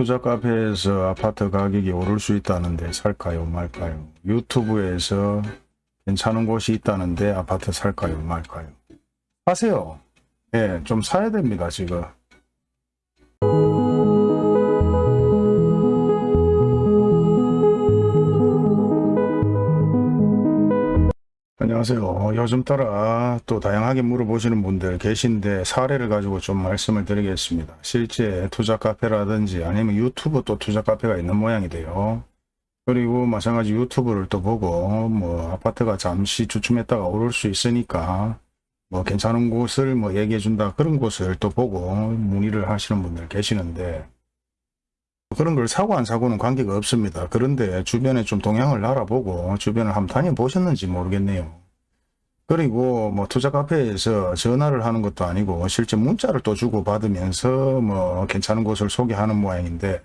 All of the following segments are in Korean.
투자 카페에서 아파트 가격이 오를 수 있다는데 살까요 말까요? 유튜브에서 괜찮은 곳이 있다는데 아파트 살까요 말까요? 하세요. 예, 좀 사야 됩니다 지금. 안녕하세요. 요즘 따라 또 다양하게 물어보시는 분들 계신데 사례를 가지고 좀 말씀을 드리겠습니다. 실제 투자 카페라든지 아니면 유튜브 또 투자 카페가 있는 모양이 돼요. 그리고 마찬가지 유튜브를 또 보고 뭐 아파트가 잠시 주춤했다가 오를 수 있으니까 뭐 괜찮은 곳을 뭐 얘기해 준다 그런 곳을 또 보고 문의를 하시는 분들 계시는데 그런 걸 사고 안 사고는 관계가 없습니다. 그런데 주변에 좀 동향을 알아보고 주변을 한번 다녀보셨는지 모르겠네요. 그리고 뭐 투자 카페에서 전화를 하는 것도 아니고 실제 문자를 또 주고 받으면서 뭐 괜찮은 곳을 소개하는 모양인데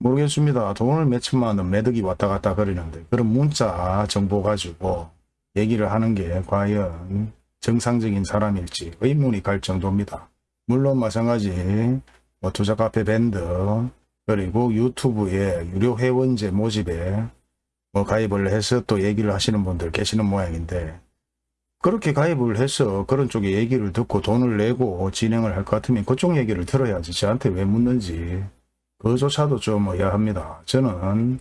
모르겠습니다. 돈을 몇천만 원 매덕이 왔다 갔다 그러는데 그런 문자 정보 가지고 얘기를 하는 게 과연 정상적인 사람일지 의문이 갈 정도입니다. 물론 마찬가지 뭐 투자 카페 밴드 그리고 유튜브에 유료 회원제 모집에 뭐 가입을 해서 또 얘기를 하시는 분들 계시는 모양인데 그렇게 가입을 해서 그런 쪽에 얘기를 듣고 돈을 내고 진행을 할 것 같으면 그쪽 얘기를 들어야지 저한테 왜 묻는지 그조차도 좀 의아합니다. 저는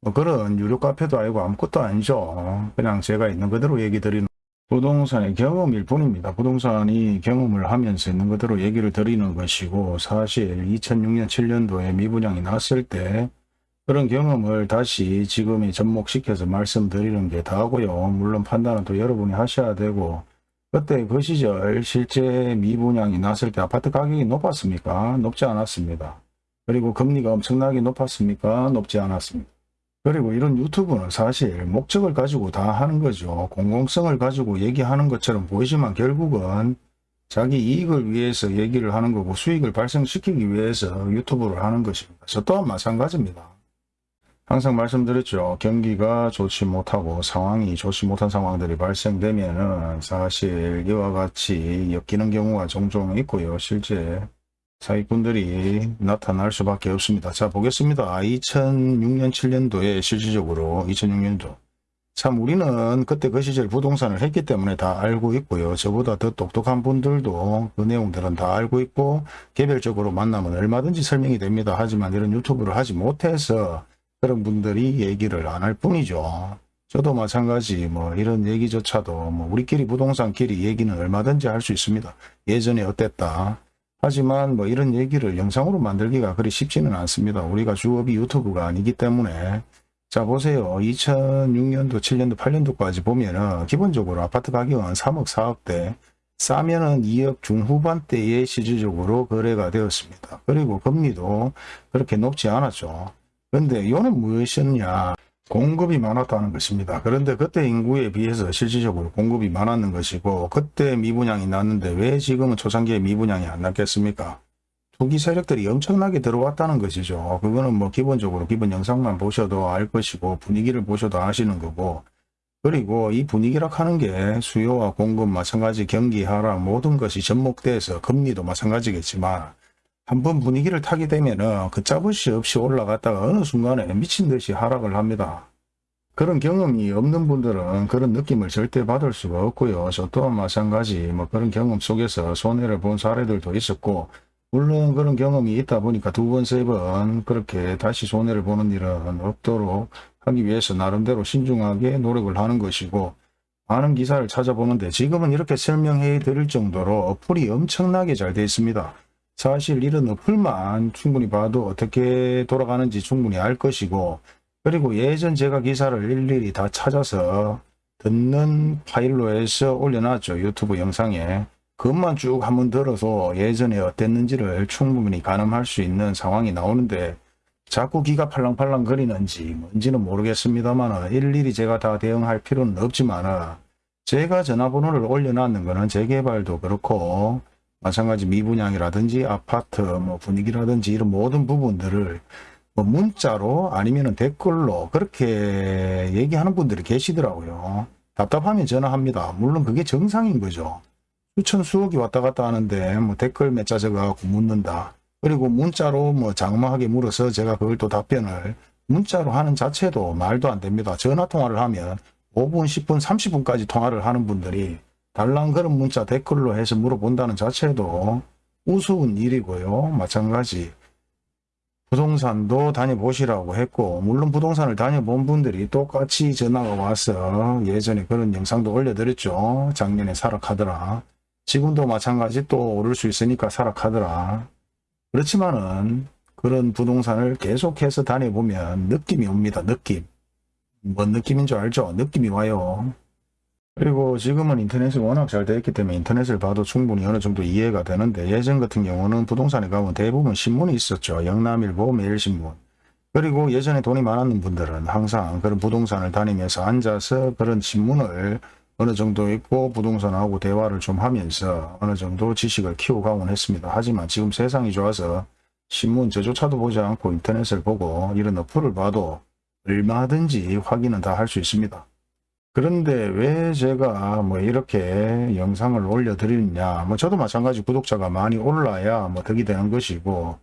뭐 그런 유료 카페도 아니고 아무것도 아니죠. 그냥 제가 있는 그대로 얘기 드리는 부동산의 경험일 뿐입니다. 부동산이 경험을 하면서 있는 그대로 얘기를 드리는 것이고 사실 2006년 7년도에 미분양이 났을 때 그런 경험을 다시 지금이 접목시켜서 말씀드리는 게 다고요. 물론 판단은 또 여러분이 하셔야 되고 그때 그 시절 실제 미분양이 났을 때 아파트 가격이 높았습니까? 높지 않았습니다. 그리고 금리가 엄청나게 높았습니까? 높지 않았습니다. 그리고 이런 유튜브는 사실 목적을 가지고 다 하는 거죠. 공공성을 가지고 얘기하는 것처럼 보이지만 결국은 자기 이익을 위해서 얘기를 하는 거고 수익을 발생시키기 위해서 유튜브를 하는 것입니다. 저 또한 마찬가지입니다. 항상 말씀드렸죠. 경기가 좋지 못하고 상황이 좋지 못한 상황들이 발생되면 사실 이와 같이 엮이는 경우가 종종 있고요. 실제 사기꾼들이 나타날 수밖에 없습니다. 자 보겠습니다. 2006년 7년도에 실질적으로 2006년도 참 우리는 그때 그 시절 부동산을 했기 때문에 다 알고 있고요. 저보다 더 똑똑한 분들도 그 내용들은 다 알고 있고 개별적으로 만나면 얼마든지 설명이 됩니다. 하지만 이런 유튜브를 하지 못해서 그런 분들이 얘기를 안 할 뿐이죠. 저도 마찬가지 뭐 이런 얘기조차도 뭐 우리끼리 부동산끼리 얘기는 얼마든지 할 수 있습니다. 예전에 어땠다. 하지만 뭐 이런 얘기를 영상으로 만들기가 그리 쉽지는 않습니다. 우리가 주업이 유튜브가 아니기 때문에 자 보세요. 2006년도, 7년도, 8년도까지 보면은 기본적으로 아파트 가격은 3억, 4억대 싸면은 2억 중후반대에 실질적으로 거래가 되었습니다. 그리고 금리도 그렇게 높지 않았죠. 그런데 이거는 무엇이었냐. 공급이 많았다는 것입니다. 그런데 그때 인구에 비해서 실질적으로 공급이 많았는 것이고 그때 미분양이 났는데 왜 지금은 초창기에 미분양이 안 났겠습니까? 투기 세력들이 엄청나게 들어왔다는 것이죠. 그거는 뭐 기본적으로 기본 영상만 보셔도 알 것이고 분위기를 보셔도 아시는 거고 그리고 이 분위기라 하는 게 수요와 공급 마찬가지 경기 하락 모든 것이 접목돼서 금리도 마찬가지겠지만 한번 분위기를 타게 되면은 걷잡을수 없이 올라갔다가 어느 순간에 미친 듯이 하락을 합니다. 그런 경험이 없는 분들은 그런 느낌을 절대 받을 수가 없고요. 저 또한 마찬가지 뭐 그런 경험 속에서 손해를 본 사례들도 있었고 물론 그런 경험이 있다 보니까 두 번, 세 번 그렇게 다시 손해를 보는 일은 없도록 하기 위해서 나름대로 신중하게 노력을 하는 것이고 많은 기사를 찾아보는데 지금은 이렇게 설명해 드릴 정도로 어플이 엄청나게 잘 되어 있습니다. 사실 이런 어플만 충분히 봐도 어떻게 돌아가는지 충분히 알 것이고 그리고 예전 제가 기사를 일일이 다 찾아서 듣는 파일로 해서 올려놨죠. 유튜브 영상에. 그것만 쭉 한번 들어서 예전에 어땠는지를 충분히 가늠할 수 있는 상황이 나오는데 자꾸 기가 팔랑팔랑 거리는지 뭔지는 모르겠습니다만 일일이 제가 다 대응할 필요는 없지만 제가 전화번호를 올려놨는 거는 재개발도 그렇고 마찬가지 미분양이라든지 아파트 뭐 분위기라든지 이런 모든 부분들을 뭐 문자로 아니면 댓글로 그렇게 얘기하는 분들이 계시더라고요. 답답하면 전화합니다. 물론 그게 정상인 거죠. 수천 수억이 왔다 갔다 하는데 뭐 댓글 몇 자 적어갖고 묻는다. 그리고 문자로 뭐 장마하게 물어서 제가 그걸 또 답변을 문자로 하는 자체도 말도 안 됩니다. 전화 통화를 하면 5분, 10분, 30분까지 통화를 하는 분들이 달랑 그런 문자 댓글로 해서 물어본다는 자체도 우스운 일이고요. 마찬가지 부동산도 다녀보시라고 했고 물론 부동산을 다녀본 분들이 똑같이 전화가 와서 예전에 그런 영상도 올려드렸죠. 작년에 사락하더라. 지금도 마찬가지 또 오를 수 있으니까 사락하더라. 그렇지만은 그런 부동산을 계속해서 다녀보면 느낌이 옵니다. 느낌. 뭔 느낌인 줄 알죠? 느낌이 와요. 그리고 지금은 인터넷이 워낙 잘 되어 있기 때문에 인터넷을 봐도 충분히 어느 정도 이해가 되는데 예전 같은 경우는 부동산에 가면 대부분 신문이 있었죠. 영남일보, 매일신문. 그리고 예전에 돈이 많았는 분들은 항상 그런 부동산을 다니면서 앉아서 그런 신문을 어느 정도 읽고 부동산하고 대화를 좀 하면서 어느 정도 지식을 키워가곤 했습니다. 하지만 지금 세상이 좋아서 신문 저조차도 보지 않고 인터넷을 보고 이런 어플을 봐도 얼마든지 확인은 다 할 수 있습니다. 그런데 왜 제가 뭐 이렇게 영상을 올려드리느냐 뭐 저도 마찬가지 구독자가 많이 올라야 뭐 덕이 되는 것이고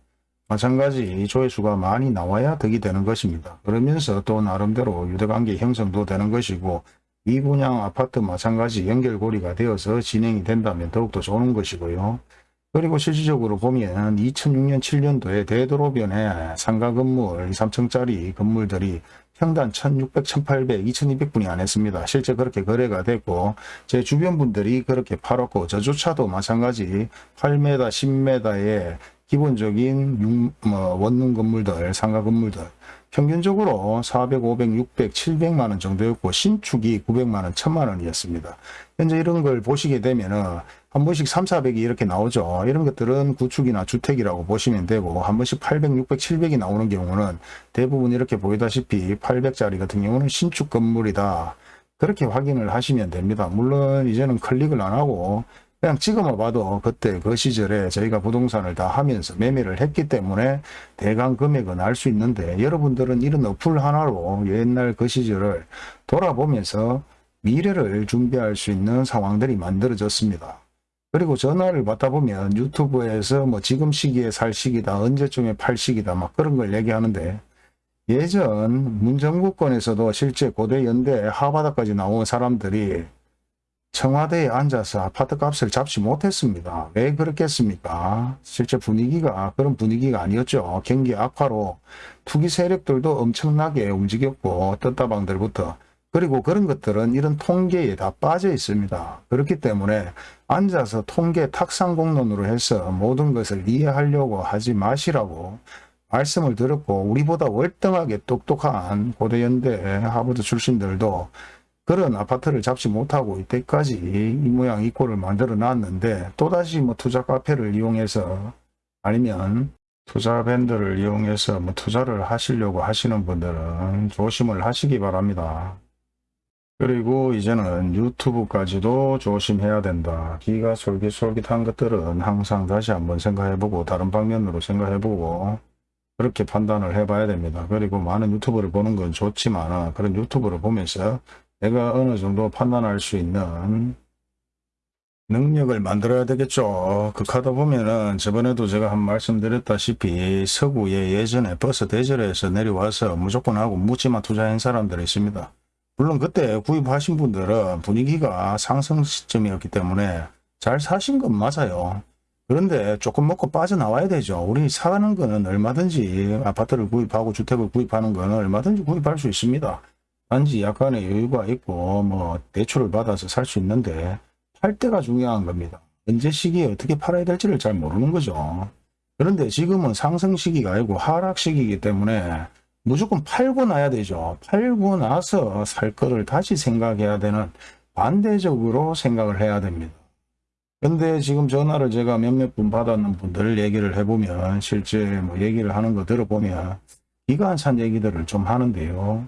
마찬가지 조회수가 많이 나와야 덕이 되는 것입니다. 그러면서 또 나름대로 유대관계 형성도 되는 것이고 이 분양 아파트 마찬가지 연결고리가 되어서 진행이 된다면 더욱더 좋은 것이고요. 그리고 실질적으로 보면 2006년 7년도에 대도로변에 상가 건물 2, 3층짜리 건물들이 평당 1600, 1800, 2200분이 안 했습니다. 실제 그렇게 거래가 됐고 제 주변 분들이 그렇게 팔았고 저조차도 마찬가지 8m, 10m의 기본적인 융, 뭐 원룸 건물들, 상가 건물들 평균적으로 400, 500, 600, 700만 원 정도였고 신축이 900만 원, 1000만 원이었습니다. 현재 이런 걸 보시게 되면 은 한 번씩 3, 400이 이렇게 나오죠. 이런 것들은 구축이나 주택이라고 보시면 되고 한 번씩 800, 600, 700이 나오는 경우는 대부분 이렇게 보이다시피 800짜리 같은 경우는 신축 건물이다. 그렇게 확인을 하시면 됩니다. 물론 이제는 클릭을 안 하고 그냥 찍어만 봐도 그때 그 시절에 저희가 부동산을 다 하면서 매매를 했기 때문에 대강 금액은 알 수 있는데 여러분들은 이런 어플 하나로 옛날 그 시절을 돌아보면서 미래를 준비할 수 있는 상황들이 만들어졌습니다. 그리고 전화를 받다 보면 유튜브에서 뭐 지금 시기에 살 시기다 언제쯤에 팔 시기다 막 그런 걸 얘기하는데 예전 문정부권에서도 실제 고대 연대 하바다까지 나온 사람들이 청와대에 앉아서 아파트 값을 잡지 못했습니다. 왜 그렇겠습니까? 실제 분위기가 그런 분위기가 아니었죠. 경기 악화로 투기 세력들도 엄청나게 움직였고 떴다방들부터 그리고 그런 것들은 이런 통계에 다 빠져 있습니다. 그렇기 때문에 앉아서 통계 탁상공론으로 해서 모든 것을 이해하려고 하지 마시라고 말씀을 드렸고 우리보다 월등하게 똑똑한 고대연대 하버드 출신들도 그런 아파트를 잡지 못하고 이때까지 이 모양 이 꼴을 만들어 놨는데 또다시 뭐 투자 카페를 이용해서 아니면 투자 밴드를 이용해서 뭐 투자를 하시려고 하시는 분들은 조심을 하시기 바랍니다. 그리고 이제는 유튜브까지도 조심해야 된다. 기가 솔깃솔깃한 것들은 항상 다시 한번 생각해보고 다른 방면으로 생각해보고 그렇게 판단을 해봐야 됩니다. 그리고 많은 유튜브를 보는 건 좋지만 그런 유튜브를 보면서 내가 어느 정도 판단할 수 있는 능력을 만들어야 되겠죠. 그 카드 보면은 저번에도 제가 한 말씀드렸다시피 서구에 예전에 버스 대절에서 내려와서 무조건 하고 묻지마 투자한 사람들이 있습니다. 물론 그때 구입하신 분들은 분위기가 상승 시점이었기 때문에 잘 사신 건 맞아요. 그런데 조금 먹고 빠져나와야 되죠. 우리 사는 거는 얼마든지 아파트를 구입하고 주택을 구입하는 거는 얼마든지 구입할 수 있습니다. 단지 약간의 여유가 있고 뭐 대출을 받아서 살 수 있는데 팔 때가 중요한 겁니다. 언제 시기에 어떻게 팔아야 될지를 잘 모르는 거죠. 그런데 지금은 상승 시기가 아니고 하락 시기이기 때문에 무조건 팔고 나야 되죠. 팔고 나서 살 거를 다시 생각해야 되는 반대적으로 생각을 해야 됩니다. 근데 지금 전화를 제가 몇몇 분 받았는 분들 얘기를 해보면 실제 뭐 얘기를 하는 거 들어보면 기관산 얘기들을 좀 하는데요.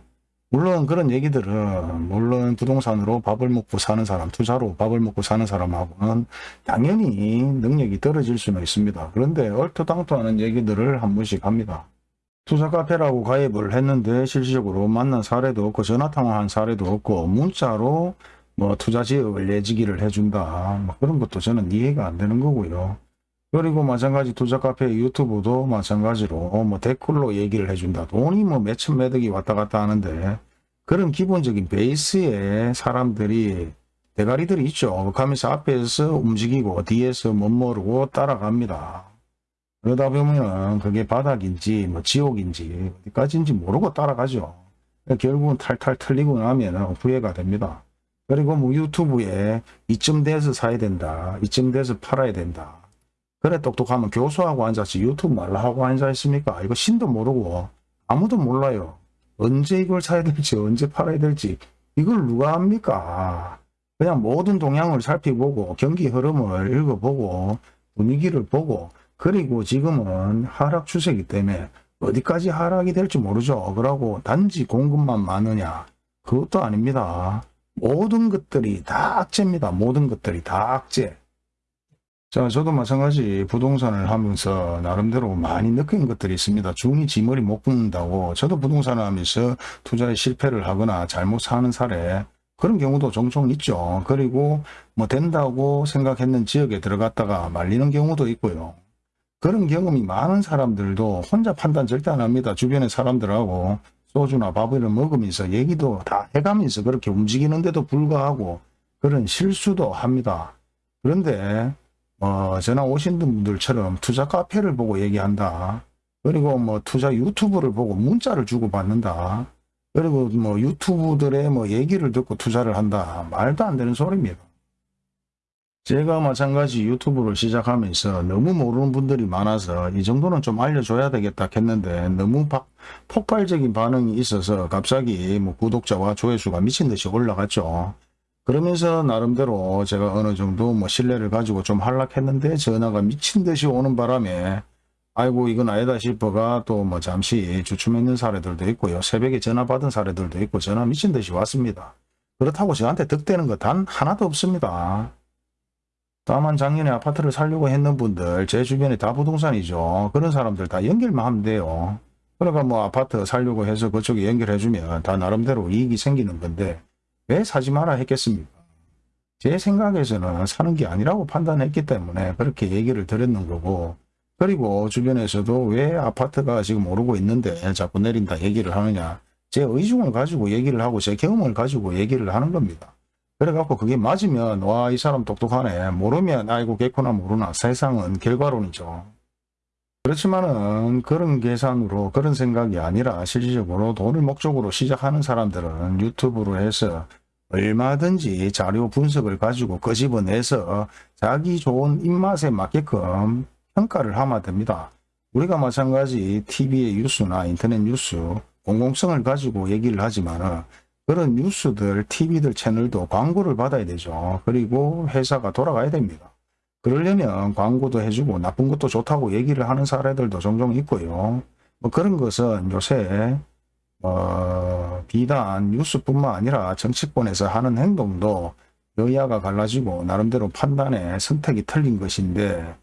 물론 그런 얘기들은 물론 부동산으로 밥을 먹고 사는 사람, 투자로 밥을 먹고 사는 사람하고는 당연히 능력이 떨어질 수는 있습니다. 그런데 얼토당토하는 얘기들을 한 번씩 합니다. 투자 카페라고 가입을 했는데 실질적으로 만난 사례도 없고 전화 통화한 사례도 없고 문자로 뭐 투자 지역을 내지기를 해준다 뭐 그런 것도 저는 이해가 안 되는 거고요. 그리고 마찬가지 투자 카페 유튜브도 마찬가지로 뭐 댓글로 얘기를 해준다. 돈이 뭐 몇천 매덕이 왔다 갔다 하는데 그런 기본적인 베이스에 사람들이 대가리들이 있죠. 가면서 앞에서 움직이고 뒤에서 못 모르고 따라갑니다. 그러다 보면 그게 바닥인지 뭐 지옥인지 어디까지인지 모르고 따라가죠. 결국은 탈탈 틀리고 나면 후회가 됩니다. 그리고 뭐 유튜브에 이쯤 돼서 사야 된다. 이쯤 돼서 팔아야 된다. 그래 똑똑하면 교수하고 앉아서 유튜브 말라 하고 앉아 있습니까? 이거 신도 모르고 아무도 몰라요. 언제 이걸 사야 될지 언제 팔아야 될지 이걸 누가 합니까? 그냥 모든 동향을 살펴보고 경기 흐름을 읽어보고 분위기를 보고 그리고 지금은 하락 추세이기 때문에 어디까지 하락이 될지 모르죠. 그러고 단지 공급만 많으냐? 그것도 아닙니다. 모든 것들이 다 악재입니다. 모든 것들이 다 악재. 자, 저도 마찬가지 부동산을 하면서 나름대로 많이 느낀 것들이 있습니다. 중이 지머리 못 굽는다고 저도 부동산을 하면서 투자에 실패를 하거나 잘못 사는 사례 그런 경우도 종종 있죠. 그리고 뭐 된다고 생각했는 지역에 들어갔다가 말리는 경우도 있고요. 그런 경험이 많은 사람들도 혼자 판단 절대 안 합니다. 주변의 사람들하고 소주나 밥을 먹으면서 얘기도 다 해가면서 그렇게 움직이는데도 불구하고 그런 실수도 합니다. 그런데 어, 전화 오신 분들처럼 투자 카페를 보고 얘기한다. 그리고 뭐 투자 유튜브를 보고 문자를 주고 받는다. 그리고 뭐 유튜브들의 뭐 얘기를 듣고 투자를 한다. 말도 안 되는 소리입니다. 제가 마찬가지 유튜브를 시작하면서 너무 모르는 분들이 많아서 이 정도는 좀 알려줘야 되겠다 했는데 너무 박, 폭발적인 반응이 있어서 갑자기 뭐 구독자와 조회수가 미친 듯이 올라갔죠. 그러면서 나름대로 제가 어느 정도 뭐 신뢰를 가지고 좀 한락했는데 전화가 미친 듯이 오는 바람에 아이고 이건 아니다 싶어가 또 뭐 잠시 주춤했는 사례들도 있고요. 새벽에 전화 받은 사례들도 있고 전화 미친 듯이 왔습니다. 그렇다고 저한테 득되는 거 단 하나도 없습니다. 다만 작년에 아파트를 살려고 했는 분들 제 주변에 다 부동산이죠. 그런 사람들 다 연결만 하면 돼요. 그러니까 뭐 아파트 살려고 해서 그쪽에 연결해주면 다 나름대로 이익이 생기는 건데 왜 사지 마라 했겠습니까? 제 생각에서는 사는 게 아니라고 판단했기 때문에 그렇게 얘기를 드렸는 거고 그리고 주변에서도 왜 아파트가 지금 오르고 있는데 자꾸 내린다 얘기를 하느냐 제 의중을 가지고 얘기를 하고 제 경험을 가지고 얘기를 하는 겁니다. 그래갖고 그게 맞으면 와 이 사람 똑똑하네 모르면 아이고 개코나 모르나 세상은 결과론이죠. 그렇지만은 그런 계산으로 그런 생각이 아니라 실질적으로 돈을 목적으로 시작하는 사람들은 유튜브로 해서 얼마든지 자료 분석을 가지고 끄집어내서 자기 좋은 입맛에 맞게끔 평가를 하면 됩니다. 우리가 마찬가지 TV의 뉴스나 인터넷 뉴스 공공성을 가지고 얘기를 하지만 그런 뉴스들, TV들 채널도 광고를 받아야 되죠. 그리고 회사가 돌아가야 됩니다. 그러려면 광고도 해주고 나쁜 것도 좋다고 얘기를 하는 사례들도 종종 있고요. 뭐 그런 것은 요새 어, 비단 뉴스뿐만 아니라 정치권에서 하는 행동도 여야가 갈라지고 나름대로 판단에 선택이 틀린 것인데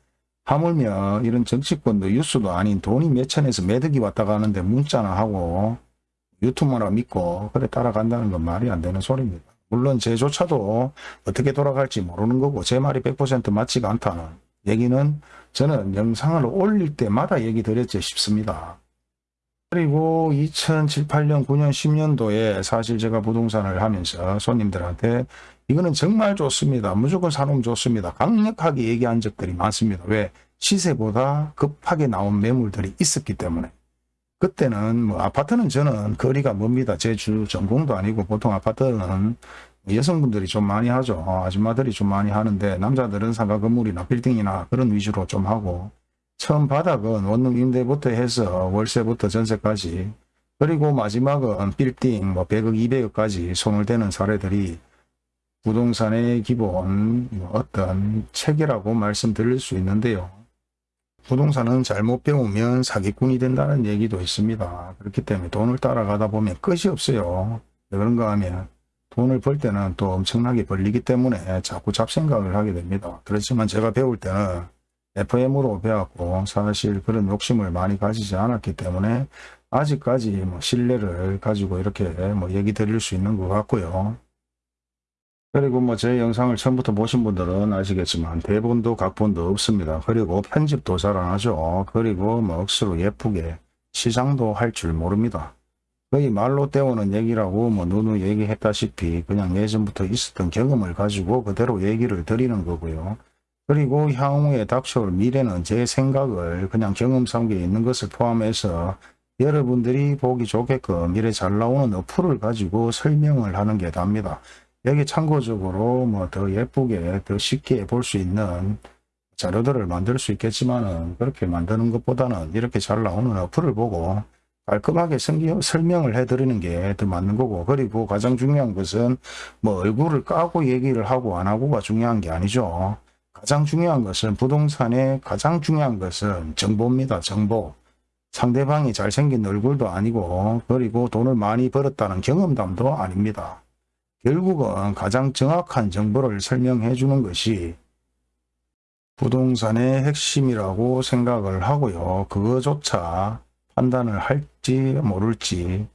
하물며 이런 정치권도 뉴스도 아닌 돈이 몇천에서 매덕이 왔다 가는데 문자나 하고 유튜브나 믿고 그래 따라간다는 건 말이 안 되는 소리입니다. 물론 제조차도 어떻게 돌아갈지 모르는 거고 제 말이 100% 맞지가 않다는 얘기는 저는 영상을 올릴 때마다 얘기 드렸지 싶습니다. 그리고 2007, 8년, 9년, 10년도에 사실 제가 부동산을 하면서 손님들한테 이거는 정말 좋습니다. 무조건 사놓으면 좋습니다. 강력하게 얘기한 적들이 많습니다. 왜? 시세보다 급하게 나온 매물들이 있었기 때문에. 그때는 뭐 아파트는 저는 거리가 멉니다. 제 주 전공도 아니고 보통 아파트는 여성분들이 좀 많이 하죠. 어, 아줌마들이 좀 많이 하는데 남자들은 상가 건물이나 빌딩이나 그런 위주로 좀 하고 처음 바닥은 원룸 임대부터 해서 월세부터 전세까지 그리고 마지막은 빌딩 뭐 100억 200억까지 손을 대는 사례들이 부동산의 기본 뭐 어떤 체계라고 말씀드릴 수 있는데요. 부동산은 잘못 배우면 사기꾼이 된다는 얘기도 있습니다. 그렇기 때문에 돈을 따라가다 보면 끝이 없어요. 왜 그런가 하면 돈을 벌 때는 또 엄청나게 벌리기 때문에 자꾸 잡생각을 하게 됩니다. 그렇지만 제가 배울 때는 FM으로 배웠고 사실 그런 욕심을 많이 가지지 않았기 때문에 아직까지 뭐 신뢰를 가지고 이렇게 뭐 얘기 드릴 수 있는 것 같고요. 그리고 뭐 제 영상을 처음부터 보신 분들은 아시겠지만 대본도 각본도 없습니다. 그리고 편집도 잘 안 하죠. 그리고 뭐 억수로 예쁘게 시장도 할 줄 모릅니다. 거의 말로 때우는 얘기라고 뭐 누누 얘기했다시피 그냥 예전부터 있었던 경험을 가지고 그대로 얘기를 드리는 거고요. 그리고 향후에 닥쳐올 미래는 제 생각을 그냥 경험 상계에 있는 것을 포함해서 여러분들이 보기 좋게끔 이래 잘 나오는 어플을 가지고 설명을 하는 게 답니다. 여기 참고적으로 뭐 더 예쁘게 더 쉽게 볼 수 있는 자료들을 만들 수 있겠지만은 그렇게 만드는 것보다는 이렇게 잘 나오는 어플을 보고 깔끔하게 설명을 해드리는 게 더 맞는 거고 그리고 가장 중요한 것은 뭐 얼굴을 까고 얘기를 하고 안 하고가 중요한 게 아니죠. 가장 중요한 것은 부동산의 가장 중요한 것은 정보입니다. 정보. 상대방이 잘생긴 얼굴도 아니고 그리고 돈을 많이 벌었다는 경험담도 아닙니다. 결국은 가장 정확한 정보를 설명해 주는 것이 부동산의 핵심이라고 생각을 하고요. 그거조차 판단을 할지 모를지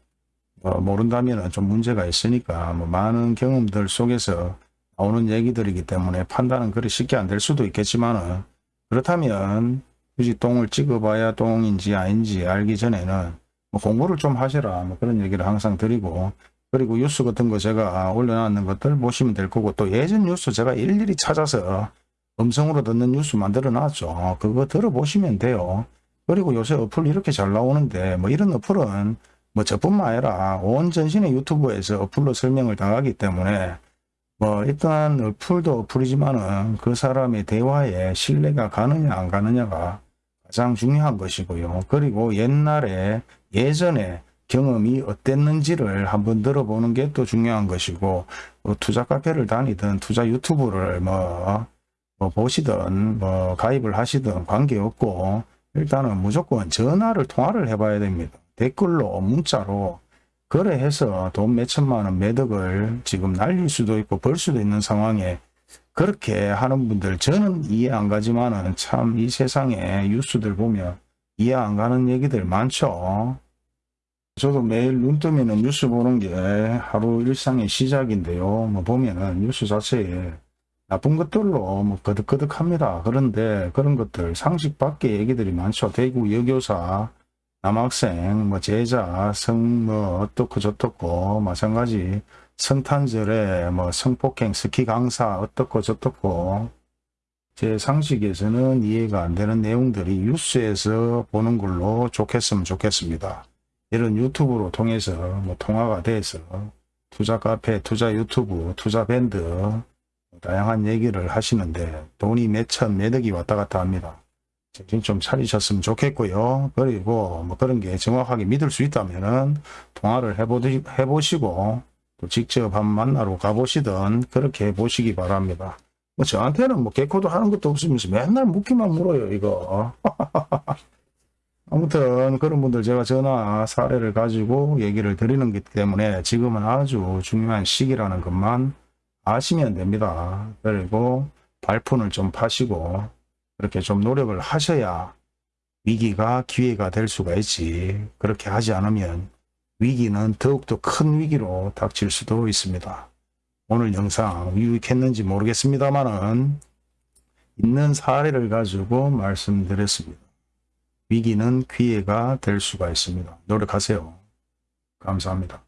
어, 모른다면 좀 문제가 있으니까 뭐 많은 경험들 속에서 나오는 얘기들이기 때문에 판단은 그리 쉽게 안 될 수도 있겠지만 그렇다면 굳이 똥을 찍어봐야 똥인지 아닌지 알기 전에는 뭐 공부를 좀 하시라 뭐 그런 얘기를 항상 드리고 그리고 뉴스 같은 거 제가 올려놨는 것들 보시면 될 거고 또 예전 뉴스 제가 일일이 찾아서 음성으로 듣는 뉴스 만들어 놨죠. 그거 들어보시면 돼요. 그리고 요새 어플 이렇게 잘 나오는데 뭐 이런 어플은 뭐 저뿐만 아니라 온 전신의 유튜브에서 어플로 설명을 당하기 때문에 뭐 일단 어플도 어플이지만은 그 사람의 대화에 신뢰가 가느냐 안 가느냐가 가장 중요한 것이고요. 그리고 옛날에 예전에 경험이 어땠는지를 한번 들어보는 게 또 중요한 것이고 뭐 투자 카페를 다니든 투자 유튜브를 뭐, 뭐 보시든 뭐 가입을 하시든 관계없고 일단은 무조건 전화를 통화를 해봐야 됩니다. 댓글로 문자로 거래해서 돈 몇천만 원 매덕을 지금 날릴 수도 있고 벌 수도 있는 상황에 그렇게 하는 분들 저는 이해 안 가지만 은 참 이 세상에 뉴스들 보면 이해 안 가는 얘기들 많죠. 저도 매일 눈 뜨면 뉴스 보는 게 하루 일상의 시작인데요. 뭐 보면은 뉴스 자체에 나쁜 것들로 뭐 거득거득합니다. 그런데 그런 것들 상식 밖의 얘기들이 많죠. 대구 여교사, 남학생, 뭐 제자, 성, 뭐 어떻고 저떻고 마찬가지 성탄절에 뭐 성폭행, 스키 강사 어떻고 저떻고 제 상식에서는 이해가 안 되는 내용들이 뉴스에서 보는 걸로 좋겠으면 좋겠습니다. 이런 유튜브로 통해서 뭐 통화가 돼서 투자 카페, 투자 유튜브, 투자 밴드 다양한 얘기를 하시는데 돈이 몇천, 몇억이 왔다 갔다 합니다. 정신 좀 차리셨으면 좋겠고요. 그리고 뭐 그런 게 정확하게 믿을 수 있다면은 통화를 해보시, 해보시고 또 직접 한 만나러 가보시든 그렇게 해보시기 바랍니다. 뭐 저한테는 뭐 개코도 하는 것도 없으면서 맨날 묻기만 물어요 이거. 아무튼 그런 분들 제가 전화 사례를 가지고 얘기를 드리는 기 때문에 지금은 아주 중요한 시기라는 것만 아시면 됩니다. 그리고 발푼을 좀 파시고 그렇게 좀 노력을 하셔야 위기가 기회가 될 수가 있지 그렇게 하지 않으면 위기는 더욱더 큰 위기로 닥칠 수도 있습니다. 오늘 영상 유익했는지 모르겠습니다만은 있는 사례를 가지고 말씀드렸습니다. 위기는 기회가 될 수가 있습니다. 노력하세요. 감사합니다.